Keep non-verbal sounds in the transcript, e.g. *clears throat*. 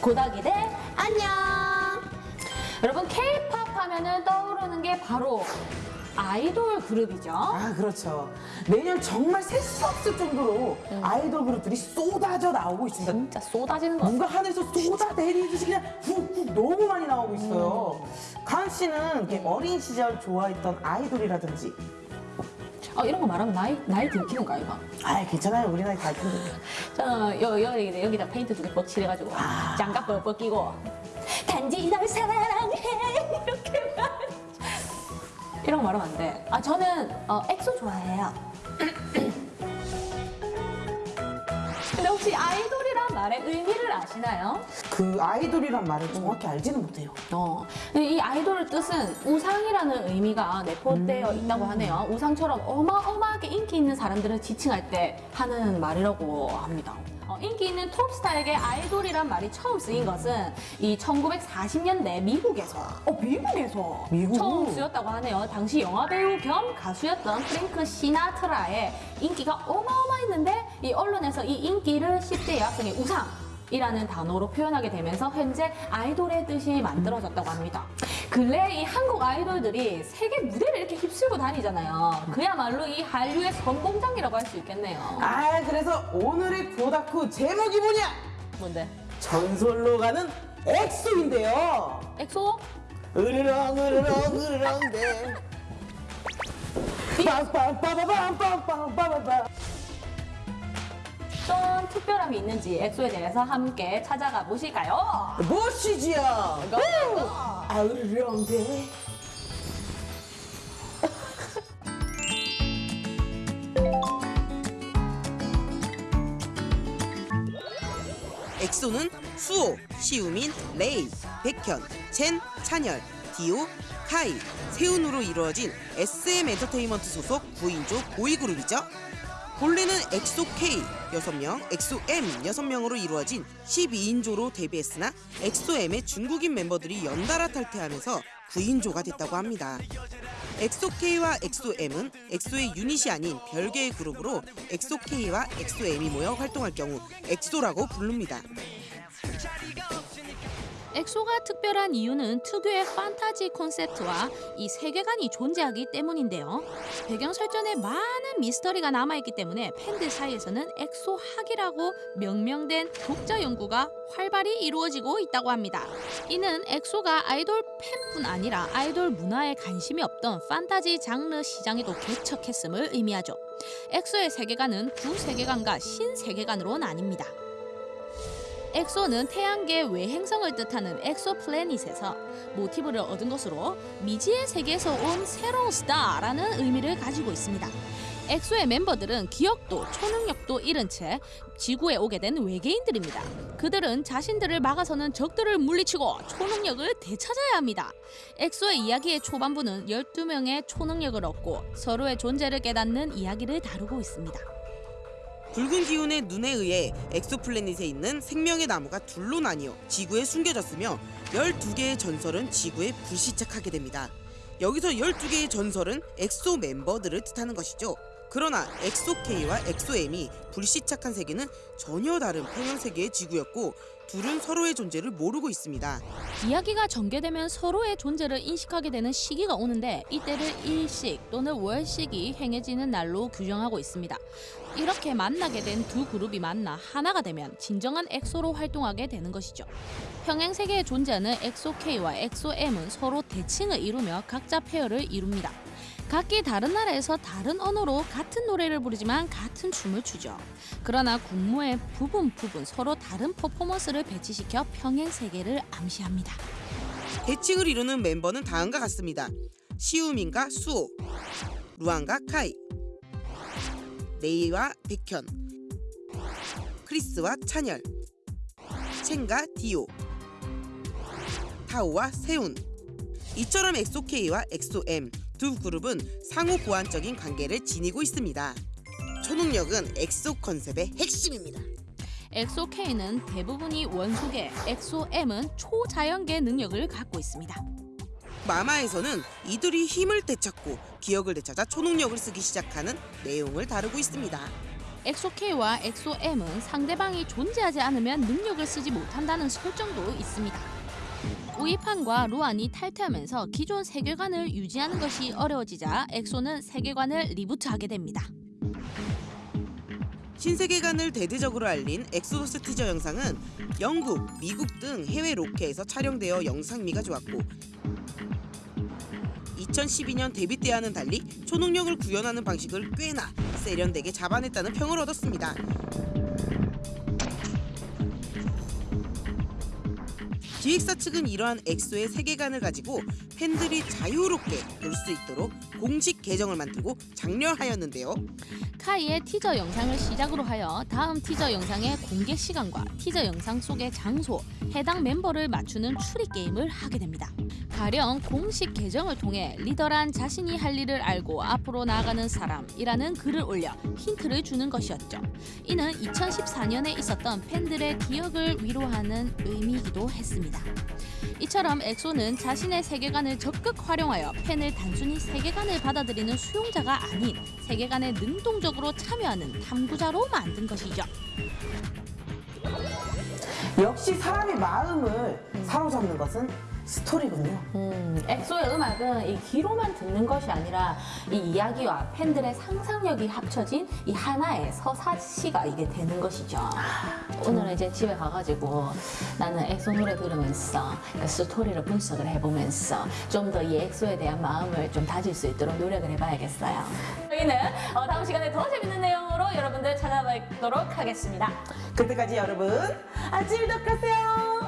고덕이들 안녕. 여러분 K-팝 하면은 떠오르는 게 바로 아이돌 그룹이죠. 아 그렇죠. 매년 정말 셀 수 없을 정도로 아이돌 그룹들이 쏟아져 나오고 있습니다. 진짜 쏟아지는 거. 뭔가 하늘에서 쏟아내리듯이 그냥 훅훅 너무 많이 나오고 있어요. 가은 씨는 이렇게 어린 시절 좋아했던 아이돌이라든지 어, 이런 거 말하면 나이 나이 들키는 거 아이가? 아 괜찮아요 우리 나이 다 큰데 저 여, 여, 여기, 여기다 페인트 두개 뻑칠해가지고 장갑 뻑뻑 끼고 단지 널 사랑해 *laughs* 이렇게 말 이런 거 말하면 안 돼. 아 저는 어, 엑소 좋아해요. *clears throat* 근데 혹시 아이돌이란 말의 의미를 아시나요? 그 아이돌이란 말을 정확히 알지는 못해요. 어, 이 아이돌의 뜻은 우상이라는 의미가 내포되어 있다고 하네요. 우상처럼 어마어마하게 인기 있는 사람들을 지칭할 때 하는 말이라고 합니다. 어, 인기 있는 톱스타에게 아이돌이란 말이 처음 쓰인 것은 이 1940년대 미국에서, 어, 미국에서 미국? 처음 쓰였다고 하네요. 당시 영화배우 겸 가수였던 프랭크 시나트라의 인기가 어마어마했는데 이 언론에서 이 인기를 10대 여학생의 우상 이라는 단어로 표현하게 되면서 현재 아이돌의 뜻이 만들어졌다고 합니다. 근래 이 한국 아이돌들이 세계 무대를 이렇게 휩쓸고 다니잖아요. 그야말로 이 한류의 선봉장이라고 할 수 있겠네요. 아 그래서 오늘의 보다쿠 제목이 뭐냐? 뭔데? 전설로 가는 엑소인데요. 엑소? 으르렁 으르렁 으르렁대. 빰빰빠바밤빰빰빰빰빰. 어떤 특별함이 있는지 엑소에 대해서 함께 찾아가 보실까요? 무엇이지요? 아 으르렁대. 엑소는 수호, 시우민, 레이, 백현, 첸, 찬열, 디오, 카이, 세훈으로 이루어진 SM 엔터테인먼트 소속 9인조 보이그룹이죠. 본래는 엑소 K 6명, 엑소 M 6명으로 이루어진 12인조로 데뷔했으나 엑소 M의 중국인 멤버들이 연달아 탈퇴하면서 9인조가 됐다고 합니다. 엑소 K와 엑소 M은 엑소의 유닛이 아닌 별개의 그룹으로 엑소 K와 엑소 M이 모여 활동할 경우 엑소라고 부릅니다. 엑소가 특별한 이유는 특유의 판타지 콘셉트와 이 세계관이 존재하기 때문인데요. 배경 설정에 많은 미스터리가 남아있기 때문에 팬들 사이에서는 엑소 학이라고 명명된 독자 연구가 활발히 이루어지고 있다고 합니다. 이는 엑소가 아이돌 팬뿐 아니라 아이돌 문화에 관심이 없던 판타지 장르 시장에도 개척했음을 의미하죠. 엑소의 세계관은 구세계관과 신세계관으로 나뉩니다. 엑소는 태양계 외행성을 뜻하는 엑소플래닛에서 모티브를 얻은 것으로 미지의 세계에서 온 새로운 스타라는 의미를 가지고 있습니다. 엑소의 멤버들은 기억도 초능력도 잃은 채 지구에 오게 된 외계인들입니다. 그들은 자신들을 막아서는 적들을 물리치고 초능력을 되찾아야 합니다. 엑소의 이야기의 초반부는 12명의 초능력을 얻고 서로의 존재를 깨닫는 이야기를 다루고 있습니다. 붉은 기운의 눈에 의해 엑소플래닛에 있는 생명의 나무가 둘로 나뉘어 지구에 숨겨졌으며 12개의 전설은 지구에 불시착하게 됩니다. 여기서 12개의 전설은 엑소 멤버들을 뜻하는 것이죠. 그러나 엑소 K와 엑소 M이 불시착한 세계는 전혀 다른 평행 세계의 지구였고 둘은 서로의 존재를 모르고 있습니다. 이야기가 전개되면 서로의 존재를 인식하게 되는 시기가 오는데 이때를 일식 또는 월식이 행해지는 날로 규정하고 있습니다. 이렇게 만나게 된 두 그룹이 만나 하나가 되면 진정한 엑소로 활동하게 되는 것이죠. 평행 세계에 존재하는 엑소 K와 엑소 M은 서로 대칭을 이루며 각자 페어를 이룹니다. 각기 다른 나라에서 다른 언어로 같은 노래를 부르지만 같은 춤을 추죠. 그러나 군무의 부분 부분 서로 다른 퍼포먼스를 배치시켜 평행 세계를 암시합니다. 대칭을 이루는 멤버는 다음과 같습니다. 시우민과 수호, 루한과 카이, 레이와 백현, 크리스와 찬열, 첸과 디오, 타오와 세훈. 이처럼 엑소 K와 엑소 M 두 그룹은 상호 보완적인 관계를 지니고 있습니다. 초능력은 엑소 컨셉의 핵심입니다. 엑소 K는 대부분이 원소계, 엑소 M은 초자연계 능력을 갖고 있습니다. 마마에서는 이들이 힘을 되찾고 기억을 되찾아 초능력을 쓰기 시작하는 내용을 다루고 있습니다. 엑소-K와 엑소-M은 상대방이 존재하지 않으면 능력을 쓰지 못한다는 설정도 있습니다. 우이판과 루한이 탈퇴하면서 기존 세계관을 유지하는 것이 어려워지자 엑소는 세계관을 리부트하게 됩니다. 신세계관을 대대적으로 알린 엑소더스 티저 영상은 영국, 미국 등 해외 로케에서 촬영되어 영상미가 좋았고 2012년 데뷔 때와는 달리 초능력을 구현하는 방식을 꽤나 세련되게 잡아냈다는 평을 얻었습니다. 기획사 측은 이러한 엑소의 세계관을 가지고 팬들이 자유롭게 볼 수 있도록 공식 계정을 만들고 장려하였는데요. 카이의 티저 영상을 시작으로 하여 다음 티저 영상의 공개 시간과 티저 영상 속의 장소, 해당 멤버를 맞추는 추리 게임을 하게 됩니다. 가령 공식 계정을 통해 리더란 자신이 할 일을 알고 앞으로 나아가는 사람이라는 글을 올려 힌트를 주는 것이었죠. 이는 2014년에 있었던 팬들의 기억을 위로하는 의미이기도 했습니다. 이처럼 엑소는 자신의 세계관을 적극 활용하여 팬을 단순히 세계관 을 받아들이는 수용자가 아닌 세계관에 능동적으로 참여하는 탐구자로 만든 것이죠. 역시 사람의 마음을 사로잡는 것은 스토리군요. 음, 엑소의 음악은 이 귀로만 듣는 것이 아니라 이 이야기와 팬들의 상상력이 합쳐진 이 하나의 서사시가 이게 되는 것이죠. 오늘은 이제 집에 가가지고 나는 엑소 노래 들으면서 그 스토리를 분석을 해보면서 좀 더 이 엑소에 대한 마음을 좀 다질 수 있도록 노력을 해봐야겠어요. 저희는 어, 다음 시간에 더 재밌는 내용으로 여러분들 찾아뵙도록 하겠습니다. 그때까지 여러분 아침 덕하세요.